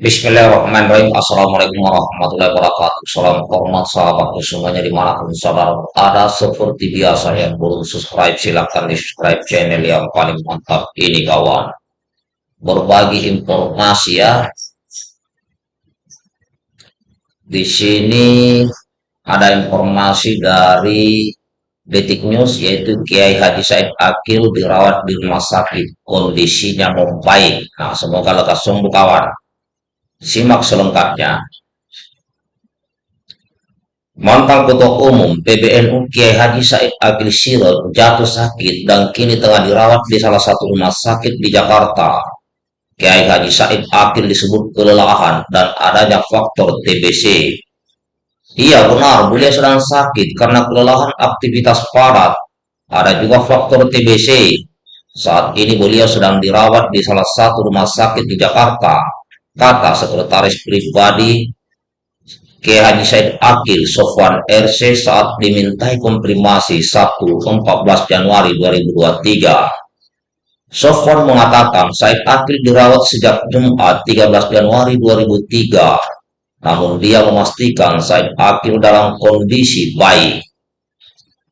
Bismillahirrahmanirrahim. Assalamualaikum warahmatullahi wabarakatuh. Salam hormat sahabatku semuanya di mana pun saudara ada seperti biasa yang belum subscribe silahkan di subscribe channel yang paling mantap ini kawan. Berbagi informasi ya. Di sini ada informasi dari Detik News yaitu Kiai Haji Said Akil dirawat di rumah sakit kondisinya membaik. Nah, semoga lekas sembuh kawan. Simak selengkapnya. Mantan Ketua Umum PBNU Kiai Haji Said Akil Sirot jatuh sakit dan kini tengah dirawat di salah satu rumah sakit di Jakarta. Kiai Haji Said Akil disebut kelelahan dan adanya faktor TBC. Iya benar, beliau sedang sakit karena kelelahan aktivitas padat. Ada juga faktor TBC. Saat ini beliau sedang dirawat di salah satu rumah sakit di Jakarta kata sekretaris pribadi Haji Said Akil Sofwan RC saat dimintai konfirmasi Sabtu 14 Januari 2023. Sofwan mengatakan Said Akil dirawat sejak Jumat 13 Januari 2003. Namun dia memastikan Said Akil dalam kondisi baik.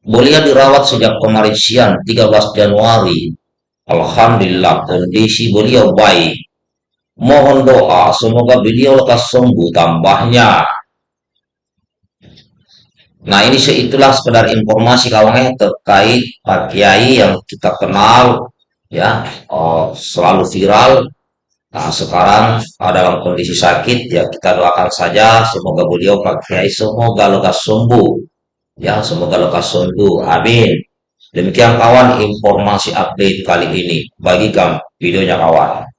Beliau dirawat sejak kemarin siang 13 Januari. Alhamdulillah kondisi beliau baik. Mohon doa semoga beliau lekas sembuh tambahnya. Nah ini itulah sekedar informasi kawannya terkait Pak Kiai yang kita kenal ya oh, selalu viral. Nah sekarang dalam kondisi sakit ya kita doakan saja semoga beliau Pak Kiai semoga lekas sembuh ya semoga lekas sembuh. Amin. Demikian kawan informasi update kali ini. Bagikan videonya kawan.